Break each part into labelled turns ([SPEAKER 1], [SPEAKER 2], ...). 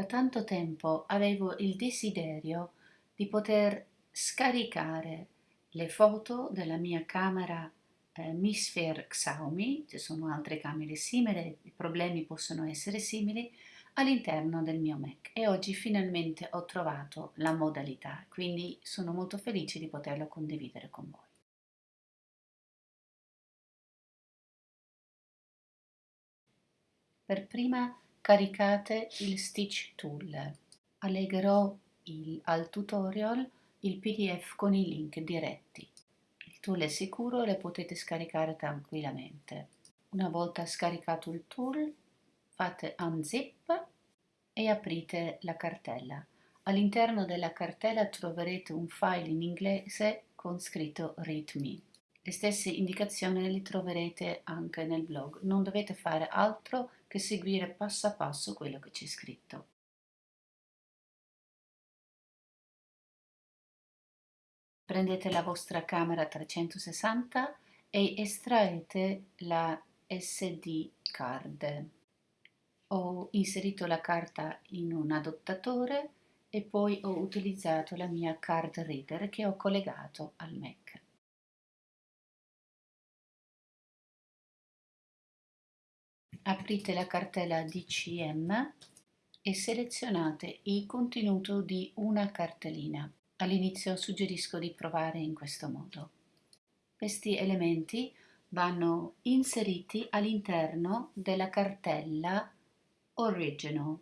[SPEAKER 1] Da tanto tempo avevo il desiderio di poter scaricare le foto della mia camera eh, Misphere Xiaomi, ci sono altre camere simili, i problemi possono essere simili, all'interno del mio Mac e oggi finalmente ho trovato la modalità, quindi sono molto felice di poterlo condividere con voi. Per prima caricate il Stitch Tool. Allegherò il, al tutorial il pdf con i link diretti. Il tool è sicuro e lo potete scaricare tranquillamente. Una volta scaricato il tool fate unzip e aprite la cartella. All'interno della cartella troverete un file in inglese con scritto readme. Le stesse indicazioni le troverete anche nel blog. Non dovete fare altro che seguire passo passo quello che c'è scritto. Prendete la vostra camera 360 e estraete la SD card. Ho inserito la carta in un adattatore e poi ho utilizzato la mia card reader che ho collegato al Mac. Aprite la cartella DCM e selezionate il contenuto di una cartellina. All'inizio suggerisco di provare in questo modo. Questi elementi vanno inseriti all'interno della cartella Original.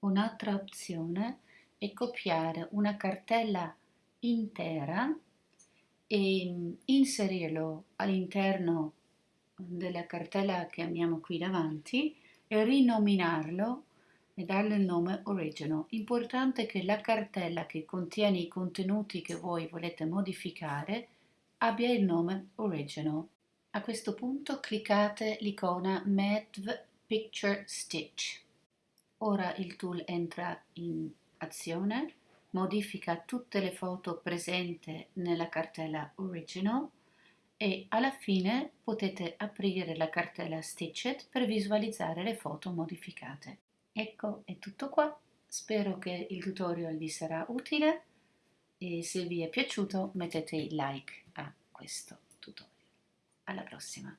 [SPEAKER 1] Un'altra opzione è copiare una cartella intera e inserirlo all'interno della cartella che abbiamo qui davanti e rinominarlo e darle il nome original. Importante che la cartella che contiene i contenuti che voi volete modificare abbia il nome original. A questo punto cliccate l'icona Medv Picture Stitch. Ora il tool entra in azione, modifica tutte le foto presenti nella cartella original e alla fine potete aprire la cartella Stitched per visualizzare le foto modificate. Ecco, è tutto qua. Spero che il tutorial vi sarà utile e se vi è piaciuto mettete il like a questo tutorial. Alla prossima!